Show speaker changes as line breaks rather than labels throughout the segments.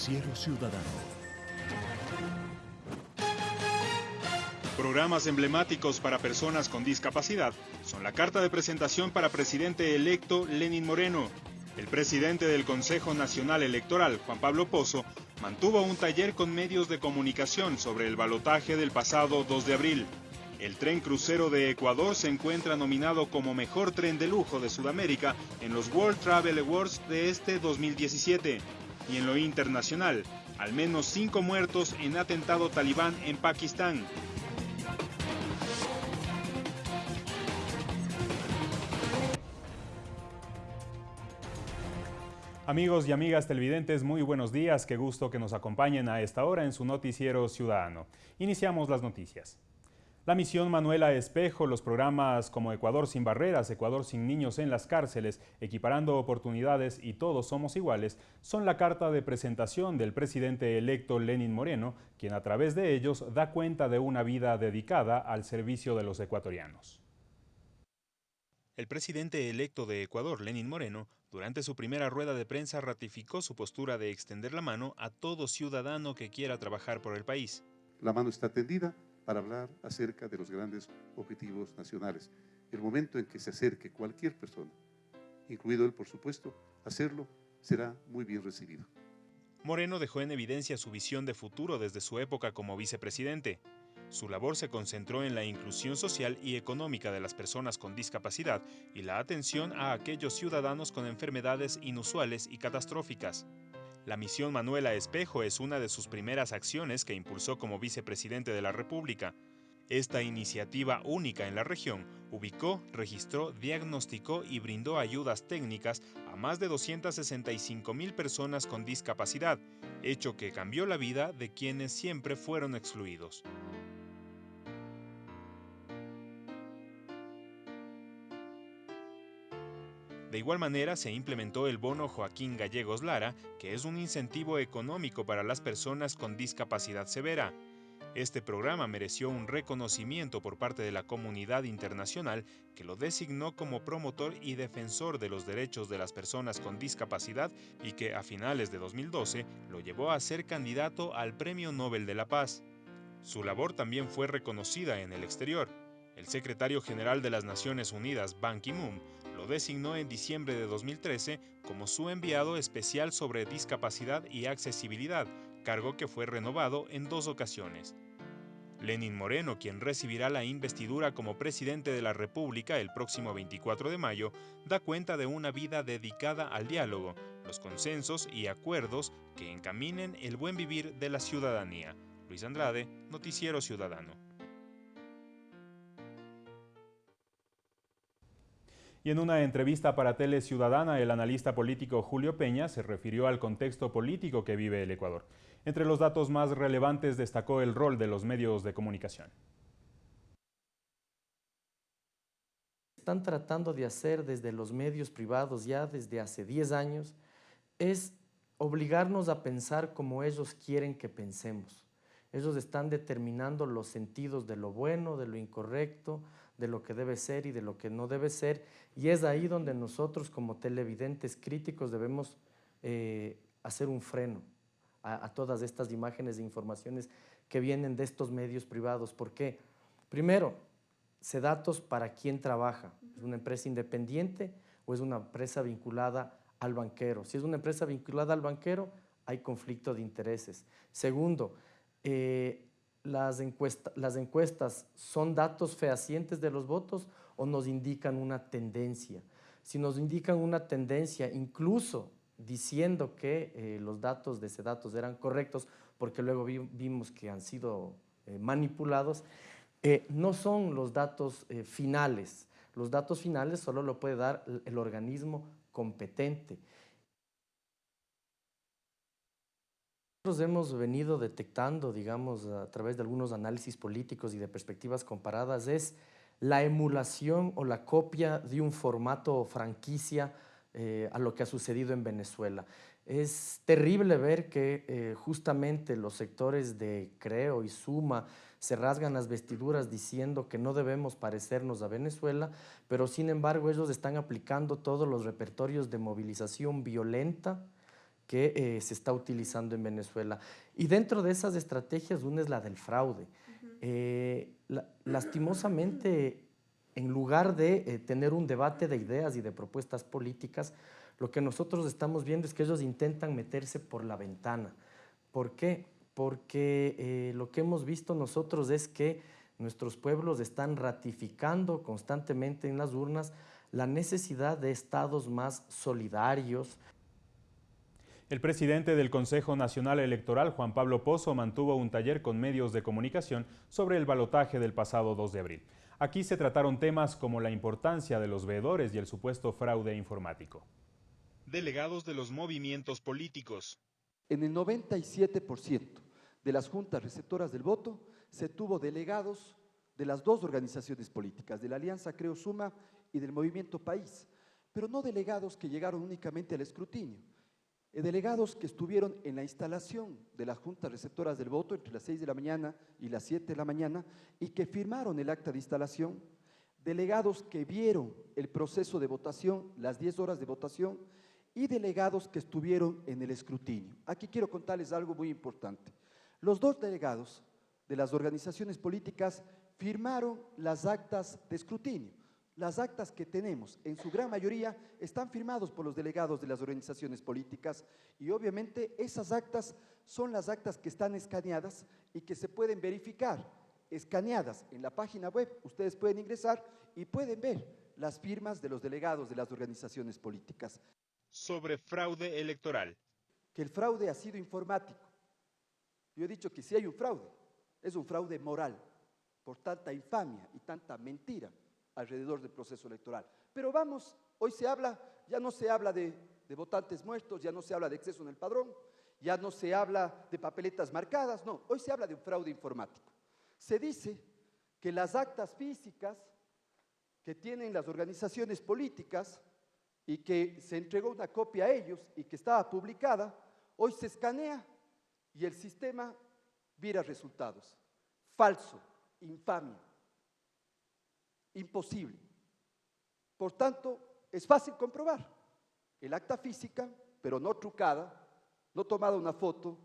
Noticiero Ciudadano.
Programas emblemáticos para personas con discapacidad son la carta de presentación para presidente electo Lenin Moreno. El presidente del Consejo Nacional Electoral, Juan Pablo Pozo, mantuvo un taller con medios de comunicación sobre el balotaje del pasado 2 de abril. El tren crucero de Ecuador se encuentra nominado como mejor tren de lujo de Sudamérica en los World Travel Awards de este 2017. Y en lo internacional, al menos cinco muertos en atentado talibán en Pakistán. Amigos y amigas televidentes, muy buenos días. Qué gusto que nos acompañen a esta hora en su noticiero ciudadano. Iniciamos las noticias. La misión Manuela Espejo, los programas como Ecuador sin barreras, Ecuador sin niños en las cárceles, equiparando oportunidades y todos somos iguales, son la carta de presentación del presidente electo Lenin Moreno, quien a través de ellos da cuenta de una vida dedicada al servicio de los ecuatorianos. El presidente electo de Ecuador, Lenin Moreno, durante su primera rueda de prensa ratificó su postura de extender la mano a todo ciudadano que quiera trabajar por el país.
La mano está tendida para hablar acerca de los grandes objetivos nacionales. El momento en que se acerque cualquier persona, incluido él por supuesto, hacerlo será muy bien recibido.
Moreno dejó en evidencia su visión de futuro desde su época como vicepresidente. Su labor se concentró en la inclusión social y económica de las personas con discapacidad y la atención a aquellos ciudadanos con enfermedades inusuales y catastróficas. La misión Manuela Espejo es una de sus primeras acciones que impulsó como vicepresidente de la República. Esta iniciativa única en la región ubicó, registró, diagnosticó y brindó ayudas técnicas a más de 265 mil personas con discapacidad, hecho que cambió la vida de quienes siempre fueron excluidos. De igual manera, se implementó el bono Joaquín Gallegos Lara, que es un incentivo económico para las personas con discapacidad severa. Este programa mereció un reconocimiento por parte de la comunidad internacional que lo designó como promotor y defensor de los derechos de las personas con discapacidad y que a finales de 2012 lo llevó a ser candidato al Premio Nobel de la Paz. Su labor también fue reconocida en el exterior. El secretario general de las Naciones Unidas, Ban Ki-moon, lo designó en diciembre de 2013 como su enviado especial sobre discapacidad y accesibilidad, cargo que fue renovado en dos ocasiones. Lenin Moreno, quien recibirá la investidura como presidente de la República el próximo 24 de mayo, da cuenta de una vida dedicada al diálogo, los consensos y acuerdos que encaminen el buen vivir de la ciudadanía. Luis Andrade, Noticiero Ciudadano. Y en una entrevista para Tele Ciudadana, el analista político Julio Peña se refirió al contexto político que vive el Ecuador. Entre los datos más relevantes destacó el rol de los medios de comunicación.
Están tratando de hacer desde los medios privados ya desde hace 10 años es obligarnos a pensar como ellos quieren que pensemos. Ellos están determinando los sentidos de lo bueno, de lo incorrecto, de lo que debe ser y de lo que no debe ser. Y es ahí donde nosotros como televidentes críticos debemos eh, hacer un freno a, todas estas imágenes e informaciones que vienen de estos medios privados. ¿Por qué? Primero, se datos para quién trabaja. ¿Es una empresa independiente o es una empresa vinculada al banquero? Si es una empresa vinculada al banquero, hay conflicto de intereses. Segundo, eh, las, las encuestas son datos fehacientes de los votos o nos indican una tendencia. Si nos indican una tendencia, incluso diciendo que eh, los datos de ese datos eran correctos, porque luego vimos que han sido eh, manipulados, no son los datos finales. Los datos finales solo lo puede dar el organismo competente. Nosotros hemos venido detectando, digamos, a través de algunos análisis políticos y de perspectivas comparadas, es la emulación o la copia de un formato franquicia eh, a lo que ha sucedido en Venezuela. Es terrible ver que eh, justamente los sectores de Creo y Suma se rasgan las vestiduras diciendo que no debemos parecernos a Venezuela, pero sin embargo ellos están aplicando todos los repertorios de movilización violenta, que eh, se está utilizando en Venezuela. Y dentro de esas estrategias, una es la del fraude. Eh, lastimosamente, en lugar de eh, tener un debate de ideas y de propuestas políticas, lo que nosotros estamos viendo es que ellos intentan meterse por la ventana. ¿Por qué? Porque lo que hemos visto nosotros es que nuestros pueblos están ratificando constantemente en las urnas la necesidad de estados más solidarios,
el presidente del Consejo Nacional Electoral, Juan Pablo Pozo, mantuvo un taller con medios de comunicación sobre el balotaje del pasado 2 de abril. Aquí se trataron temas como la importancia de los veedores y el supuesto fraude informático. Delegados de los movimientos políticos.
En el 97% de las juntas receptoras del voto se tuvo delegados de las dos organizaciones políticas, de la Alianza Creo Suma y del Movimiento País, pero no delegados que llegaron únicamente al escrutinio, delegados que estuvieron en la instalación de las juntas receptoras del voto entre las 6 de la mañana y las 7 de la mañana y que firmaron el acta de instalación, delegados que vieron el proceso de votación, las 10 horas de votación y delegados que estuvieron en el escrutinio. Aquí quiero contarles algo muy importante. Los dos delegados de las organizaciones políticas firmaron las actas de escrutinio. Las actas que tenemos, en su gran mayoría, están firmados por los delegados de las organizaciones políticas y obviamente esas actas son las actas que están escaneadas y que se pueden verificar, escaneadas en la página web. Ustedes pueden ingresar y pueden ver las firmas de los delegados de las organizaciones políticas.
Sobre fraude electoral.
Que el fraude ha sido informático. Yo he dicho que si hay un fraude, es un fraude moral, por tanta infamia y tanta mentira alrededor del proceso electoral. Pero vamos, hoy se habla, ya no se habla de, votantes muertos, ya no se habla de exceso en el padrón, ya no se habla de papeletas marcadas, no, hoy se habla de un fraude informático. Se dice que las actas físicas que tienen las organizaciones políticas y que se entregó una copia a ellos y que estaba publicada, hoy se escanea y el sistema vira resultados. Falso, infamia imposible. Por tanto, es fácil comprobar. El acta física, pero no trucada, no tomada una foto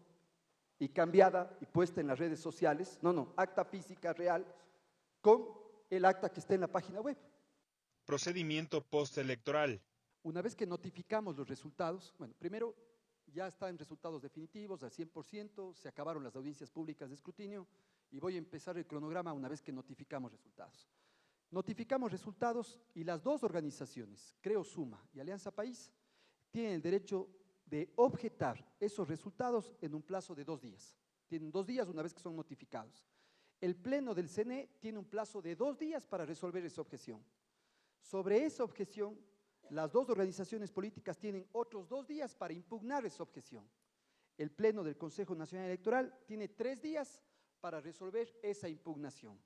y cambiada y puesta en las redes sociales, no, no, acta física real con el acta que está en la página web.
Procedimiento postelectoral.
Una vez que notificamos los resultados, bueno, primero ya están resultados definitivos al 100%, se acabaron las audiencias públicas de escrutinio y voy a empezar el cronograma una vez que notificamos resultados. Notificamos resultados y las dos organizaciones, Creo Suma y Alianza País, tienen el derecho de objetar esos resultados en un plazo de dos días. Tienen dos días una vez que son notificados. El Pleno del CNE tiene un plazo de dos días para resolver esa objeción. Sobre esa objeción, las dos organizaciones políticas tienen otros dos días para impugnar esa objeción. El Pleno del Consejo Nacional Electoral tiene tres días para resolver esa impugnación.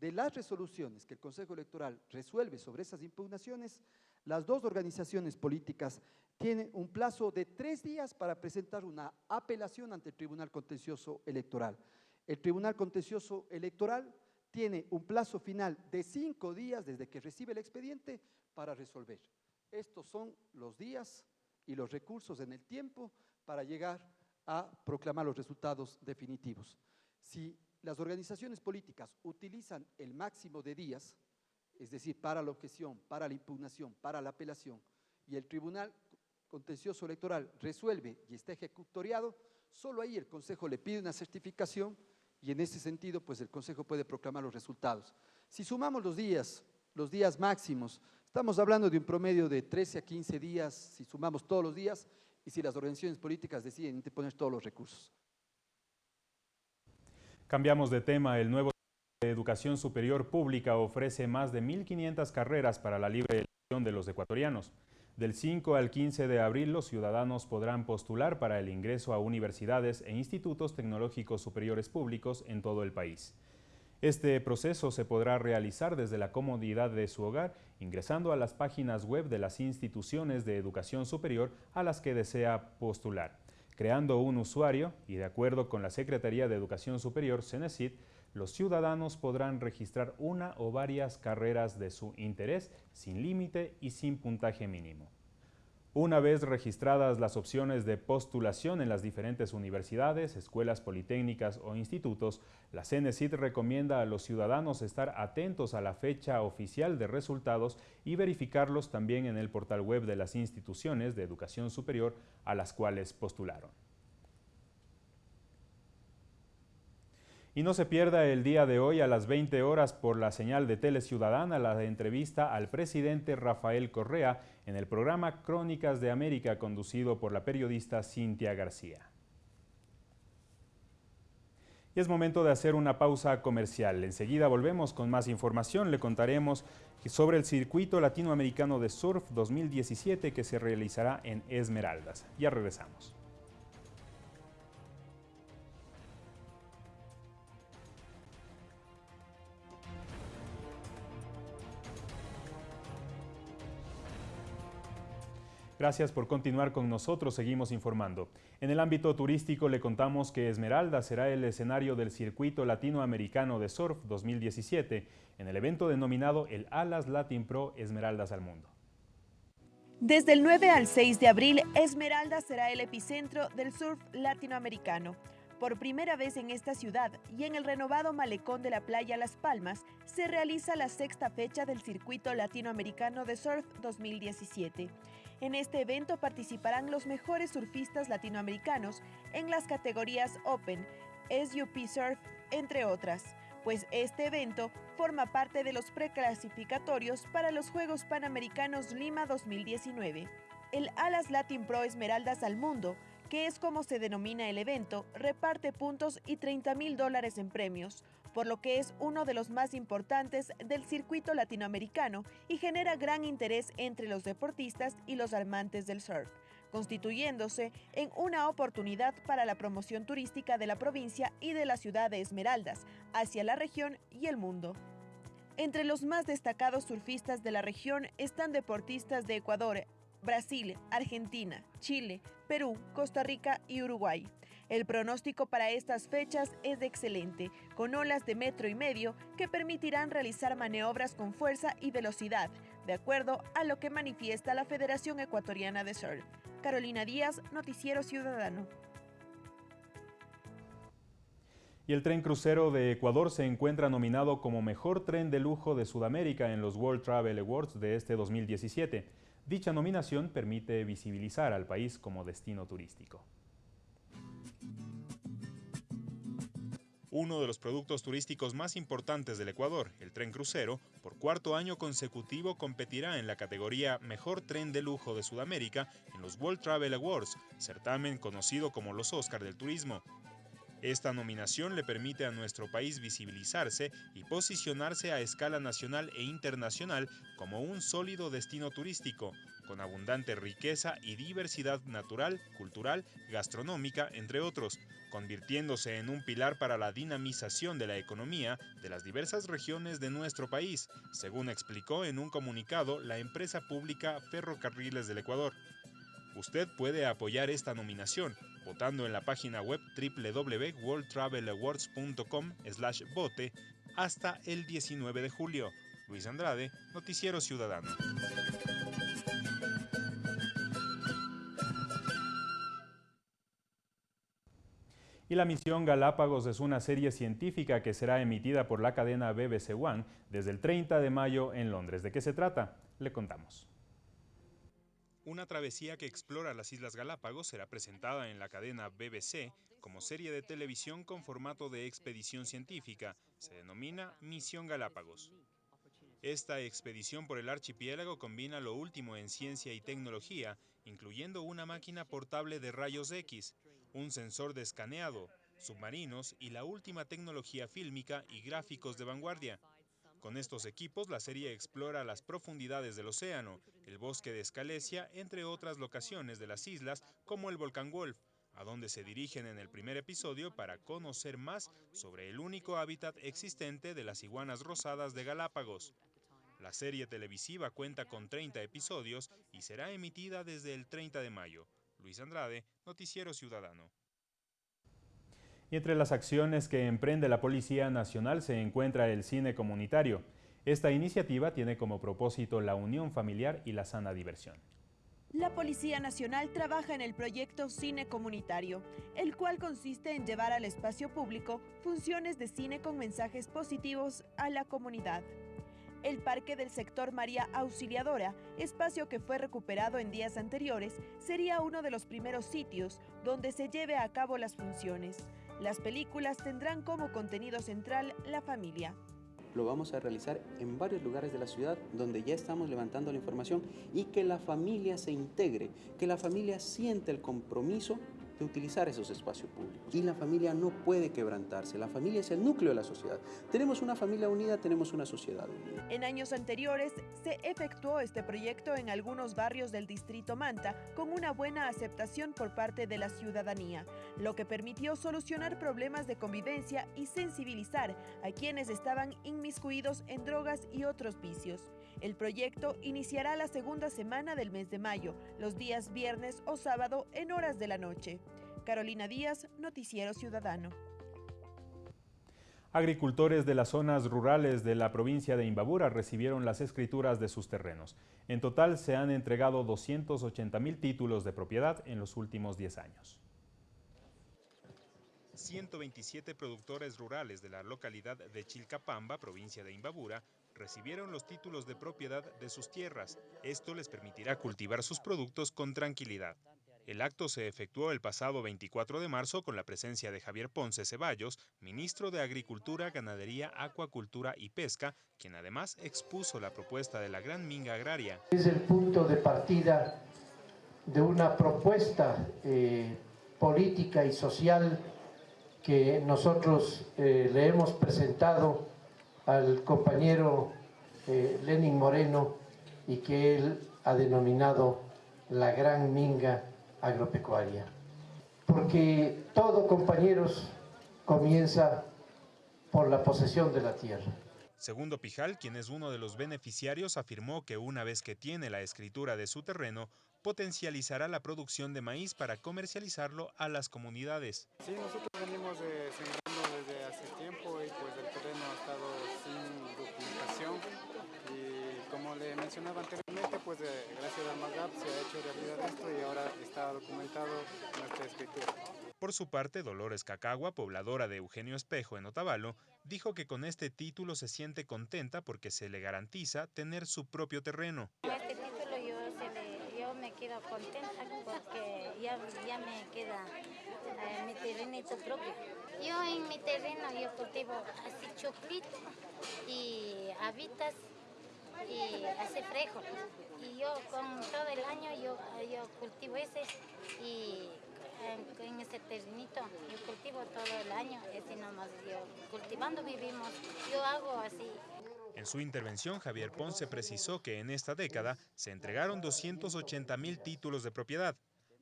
De las resoluciones que el Consejo Electoral resuelve sobre esas impugnaciones, las dos organizaciones políticas tienen un plazo de tres días para presentar una apelación ante el Tribunal Contencioso Electoral. El Tribunal Contencioso Electoral tiene un plazo final de cinco días desde que recibe el expediente para resolver. Estos son los días y los recursos en el tiempo para llegar a proclamar los resultados definitivos. Si las organizaciones políticas utilizan el máximo de días, es decir, para la objeción, para la impugnación, para la apelación, y el Tribunal Contencioso Electoral resuelve y está ejecutoriado, solo ahí el Consejo le pide una certificación y en ese sentido, pues el Consejo puede proclamar los resultados. Si sumamos los días, los días máximos, estamos hablando de un promedio de 13 a 15 días, si sumamos todos los días, y si las organizaciones políticas deciden interponer todos los recursos.
Cambiamos de tema. El nuevo de Educación Superior Pública ofrece más de 1.500 carreras para la libre elección de los ecuatorianos. Del 5 al 15 de abril, los ciudadanos podrán postular para el ingreso a universidades e institutos tecnológicos superiores públicos en todo el país. Este proceso se podrá realizar desde la comodidad de su hogar, ingresando a las páginas web de las instituciones de educación superior a las que desea postular creando un usuario y de acuerdo con la Secretaría de Educación Superior, CENESID, los ciudadanos podrán registrar una o varias carreras de su interés sin límite y sin puntaje mínimo. Una vez registradas las opciones de postulación en las diferentes universidades, escuelas politécnicas o institutos, la CENESID recomienda a los ciudadanos estar atentos a la fecha oficial de resultados y verificarlos también en el portal web de las instituciones de educación superior a las cuales postularon. Y no se pierda el día de hoy a las 20 horas por la señal de Tele Ciudadana la entrevista al presidente Rafael Correa en el programa Crónicas de América conducido por la periodista Cintia García. Y es momento de hacer una pausa comercial. Enseguida volvemos con más información. Le contaremos sobre el Circuito Latinoamericano de Surf 2017 que se realizará en Esmeraldas. Ya regresamos. Gracias por continuar con nosotros, seguimos informando. En el ámbito turístico le contamos que Esmeralda será el escenario del Circuito Latinoamericano de Surf 2017 en el evento denominado el Alas Latin Pro Esmeraldas al Mundo.
Desde el 9 al 6 de abril, Esmeralda será el epicentro del surf latinoamericano. Por primera vez en esta ciudad y en el renovado malecón de la playa Las Palmas, se realiza la sexta fecha del Circuito Latinoamericano de Surf 2017. En este evento participarán los mejores surfistas latinoamericanos en las categorías Open, SUP Surf, entre otras, pues este evento forma parte de los preclasificatorios para los Juegos Panamericanos Lima 2019. El Alas Latin Pro Esmeraldas al Mundo, que es como se denomina el evento, reparte puntos y 30 mil dólares en premios, por lo que es uno de los más importantes del circuito latinoamericano y genera gran interés entre los deportistas y los amantes del surf, constituyéndose en una oportunidad para la promoción turística de la provincia y de la ciudad de Esmeraldas hacia la región y el mundo. Entre los más destacados surfistas de la región están deportistas de Ecuador, Brasil, Argentina, Chile, Perú, Costa Rica y Uruguay. El pronóstico para estas fechas es excelente, con olas de metro y medio que permitirán realizar maniobras con fuerza y velocidad, de acuerdo a lo que manifiesta la Federación Ecuatoriana de Surf. Carolina Díaz, Noticiero Ciudadano.
Y el tren crucero de Ecuador se encuentra nominado como mejor tren de lujo de Sudamérica en los World Travel Awards de este 2017. Dicha nominación permite visibilizar al país como destino turístico. Uno de los productos turísticos más importantes del Ecuador, el tren crucero, por cuarto año consecutivo competirá en la categoría Mejor Tren de Lujo de Sudamérica en los World Travel Awards, certamen conocido como los Oscar del Turismo. Esta nominación le permite a nuestro país visibilizarse y posicionarse a escala nacional e internacional como un sólido destino turístico, con abundante riqueza y diversidad natural, cultural, gastronómica, entre otros, convirtiéndose en un pilar para la dinamización de la economía de las diversas regiones de nuestro país, según explicó en un comunicado la empresa pública Ferrocarriles del Ecuador. Usted puede apoyar esta nominación votando en la página web www.worldtravelawards.com/vote hasta el 19 de julio. Luis Andrade, Noticiero Ciudadano. y la misión Galápagos es una serie científica que será emitida por la cadena BBC One desde el 30 de mayo en Londres. ¿De qué se trata? Le contamos. Una travesía que explora las Islas Galápagos será presentada en la cadena BBC como serie de televisión con formato de expedición científica. Se denomina Misión Galápagos. Esta expedición por el archipiélago combina lo último en ciencia y tecnología, incluyendo una máquina portable de rayos X, un sensor de escaneado, submarinos y la última tecnología fílmica y gráficos de vanguardia. Con estos equipos, la serie explora las profundidades del océano, el bosque de Escalesia, entre otras locaciones de las islas, como el volcán Wolf, a donde se dirigen en el primer episodio para conocer más sobre el único hábitat existente de las iguanas rosadas de Galápagos. La serie televisiva cuenta con 30 episodios y será emitida desde el 30 de mayo. Luis Andrade, Noticiero Ciudadano. Y entre las acciones que emprende la Policía Nacional se encuentra el cine comunitario. Esta iniciativa tiene como propósito la unión familiar y la sana diversión.
La Policía Nacional trabaja en el proyecto Cine Comunitario, el cual consiste en llevar al espacio público funciones de cine con mensajes positivos a la comunidad. El Parque del Sector María Auxiliadora, espacio que fue recuperado en días anteriores, sería uno de los primeros sitios donde se lleve a cabo las funciones. Las películas tendrán como contenido central la familia.
Lo vamos a realizar en varios lugares de la ciudad donde ya estamos levantando la información y que la familia se integre, que la familia siente el compromiso utilizar esos espacios públicos. Y la familia no puede quebrantarse, la familia es el núcleo de la sociedad. Tenemos una familia unida, tenemos una sociedad unida.
En años anteriores se efectuó este proyecto en algunos barrios del distrito Manta con una buena aceptación por parte de la ciudadanía, lo que permitió solucionar problemas de convivencia y sensibilizar a quienes estaban inmiscuidos en drogas y otros vicios. El proyecto iniciará la segunda semana del mes de mayo, los días viernes o sábado en horas de la noche. Carolina Díaz, Noticiero Ciudadano.
Agricultores de las zonas rurales de la provincia de Imbabura recibieron las escrituras de sus terrenos. En total se han entregado 280 mil títulos de propiedad en los últimos 10 años. 127 productores rurales de la localidad de Chilcapamba, provincia de Imbabura, recibieron los títulos de propiedad de sus tierras. Esto les permitirá cultivar sus productos con tranquilidad. El acto se efectuó el pasado 24 de marzo con la presencia de Javier Ponce Ceballos, ministro de Agricultura, Ganadería, Acuacultura y Pesca, quien además expuso la propuesta de la Gran Minga Agraria.
Es el punto de partida de una propuesta eh, política y social que nosotros eh, le hemos presentado al compañero eh, Lenin Moreno y que él ha denominado la gran minga agropecuaria. Porque todo, compañeros, comienza por la posesión de la tierra.
Segundo Pijal, quien es uno de los beneficiarios, afirmó que una vez que tiene la escritura de su terreno, potencializará la producción de maíz para comercializarlo a las comunidades.
Sí, nosotros venimos eh, sembrando desde hace tiempo y pues el terreno ha estado sin documentación y como le mencionaba anteriormente, pues eh, gracias al MAGAP se ha hecho realidad esto y ahora está documentado nuestra escritura.
Por su parte, Dolores Cacagua, pobladora de Eugenio Espejo en Otavalo, dijo que con este título se siente contenta porque se le garantiza tener su propio terreno.
Este título yo, yo me quedo contenta porque ya, ya me queda eh, mi terrenito propio. Yo en mi terreno yo cultivo así choclito y habitas y hace frejo. Y yo con todo el año yo, yo cultivo ese y en, ese terrenito yo cultivo todo el año, así nomás yo cultivando vivimos, yo hago así.
En su intervención, Javier Ponce precisó que en esta década se entregaron 280 mil títulos de propiedad.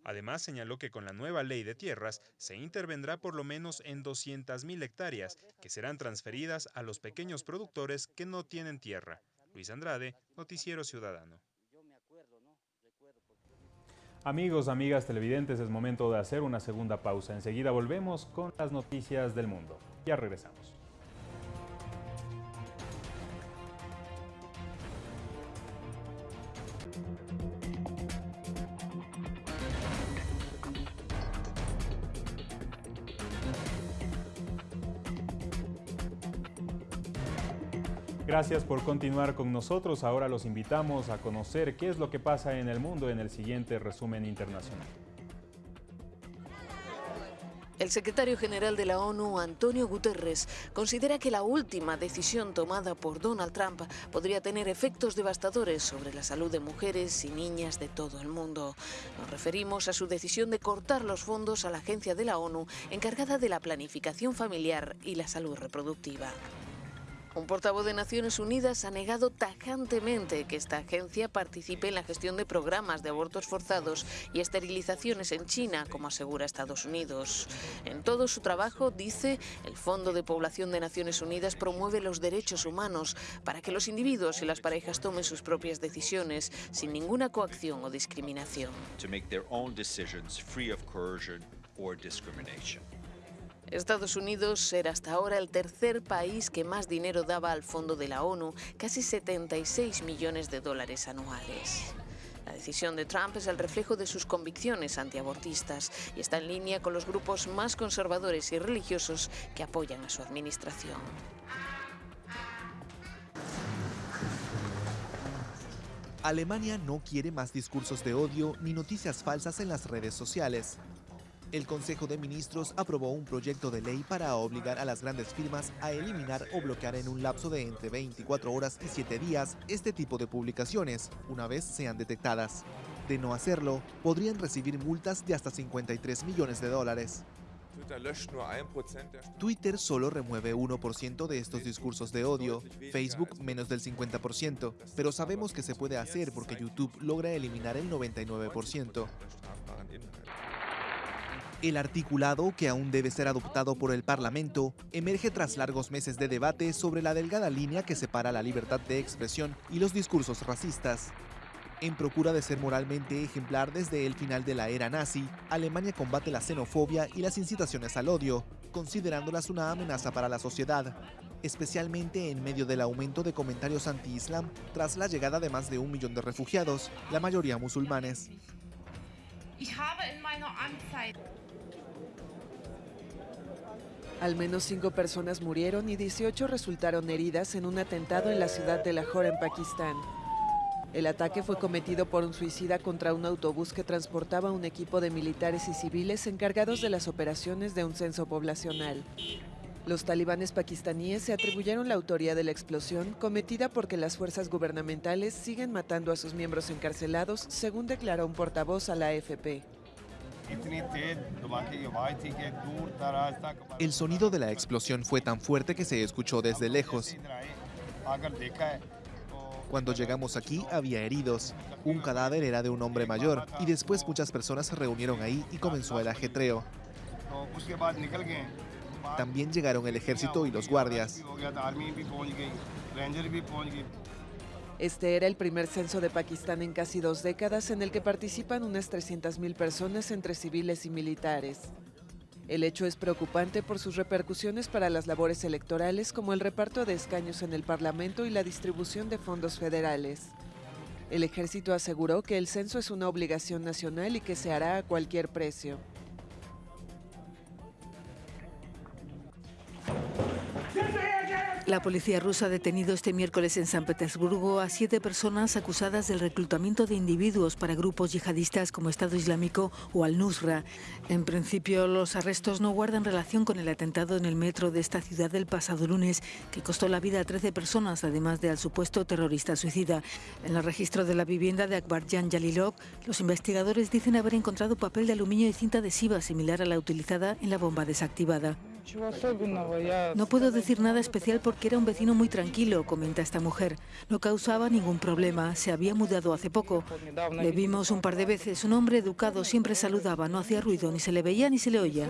Además, señaló que con la nueva ley de tierras se intervendrá por lo menos en 200 mil hectáreas, que serán transferidas a los pequeños productores que no tienen tierra. Luis Andrade, Noticiero Ciudadano. Amigos, amigas televidentes, es momento de hacer una segunda pausa. Enseguida volvemos con las noticias del mundo. Ya regresamos. Gracias por continuar con nosotros. Ahora los invitamos a conocer qué es lo que pasa en el mundo en el siguiente resumen internacional.
El secretario general de la ONU, Antonio Guterres, considera que la última decisión tomada por Donald Trump podría tener efectos devastadores sobre la salud de mujeres y niñas de todo el mundo. Nos referimos a su decisión de cortar los fondos a la agencia de la ONU encargada de la planificación familiar y la salud reproductiva. Un portavoz de Naciones Unidas ha negado tajantemente que esta agencia participe en la gestión de programas de abortos forzados y esterilizaciones en China, como asegura Estados Unidos. En todo su trabajo, dice, el Fondo de Población de Naciones Unidas promueve los derechos humanos para que los individuos y las parejas tomen sus propias decisiones sin ninguna coacción o discriminación. Estados Unidos era hasta ahora el tercer país que más dinero daba al fondo de la ONU, casi 76 millones de dólares anuales. La decisión de Trump es el reflejo de sus convicciones antiabortistas y está en línea con los grupos más conservadores y religiosos que apoyan a su administración.
Alemania no quiere más discursos de odio ni noticias falsas en las redes sociales. El Consejo de Ministros aprobó un proyecto de ley para obligar a las grandes firmas a eliminar o bloquear en un lapso de entre 24 horas y 7 días este tipo de publicaciones, una vez sean detectadas. De no hacerlo, podrían recibir multas de hasta 53 millones de dólares. Twitter solo remueve 1% de estos discursos de odio, Facebook menos del 50%, pero sabemos que se puede hacer porque YouTube logra eliminar el 99%. El articulado, que aún debe ser adoptado por el Parlamento, emerge tras largos meses de debate sobre la delgada línea que separa la libertad de expresión y los discursos racistas. En procura de ser moralmente ejemplar desde el final de la era nazi, Alemania combate la xenofobia y las incitaciones al odio, considerándolas una amenaza para la sociedad, especialmente en medio del aumento de comentarios anti-islam tras la llegada de más de un millón de refugiados, la mayoría musulmanes.
Al menos cinco personas murieron y 18 resultaron heridas en un atentado en la ciudad de Lahore, en Pakistán. El ataque fue cometido por un suicida contra un autobús que transportaba un equipo de militares y civiles encargados de las operaciones de un censo poblacional. Los talibanes pakistaníes se atribuyeron la autoría de la explosión cometida porque las fuerzas gubernamentales siguen matando a sus miembros encarcelados, según declaró un portavoz a la AFP.
El sonido de la explosión fue tan fuerte que se escuchó desde lejos. Cuando llegamos aquí había heridos. Un cadáver era de un hombre mayor y después muchas personas se reunieron ahí y comenzó el ajetreo. También llegaron el ejército y los guardias.
Este era el primer censo de Pakistán en casi dos décadas en el que participan unas 300.000 personas entre civiles y militares. El hecho es preocupante por sus repercusiones para las labores electorales como el reparto de escaños en el Parlamento y la distribución de fondos federales. El ejército aseguró que el censo es una obligación nacional y que se hará a cualquier precio.
La policía rusa ha detenido este miércoles en San Petersburgo a siete personas acusadas del reclutamiento de individuos para grupos yihadistas como Estado Islámico o Al-Nusra. En principio, los arrestos no guardan relación con el atentado en el metro de esta ciudad del pasado lunes, que costó la vida a 13 personas, además de al supuesto terrorista suicida. En el registro de la vivienda de Akbarjan Jalilov, los investigadores dicen haber encontrado papel de aluminio y cinta adhesiva similar a la utilizada en la bomba desactivada. No puedo decir nada especial porque era un vecino muy tranquilo, comenta esta mujer. No causaba ningún problema, se había mudado hace poco. Le vimos un par de veces, un hombre educado, siempre saludaba, no hacía ruido, ni se le veía ni se le oía.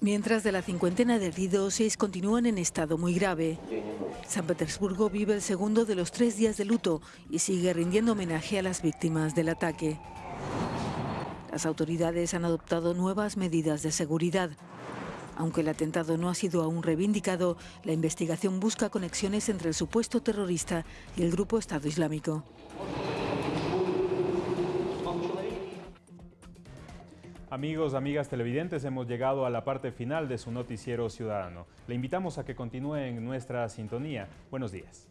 Mientras de la cincuentena de heridos, seis continúan en estado muy grave. San Petersburgo vive el segundo de los tres días de luto y sigue rindiendo homenaje a las víctimas del ataque. Las autoridades han adoptado nuevas medidas de seguridad. Aunque el atentado no ha sido aún reivindicado, la investigación busca conexiones entre el supuesto terrorista y el grupo Estado Islámico.
Amigos, amigas televidentes, hemos llegado a la parte final de su noticiero ciudadano. Le invitamos a que continúe en nuestra sintonía. Buenos días.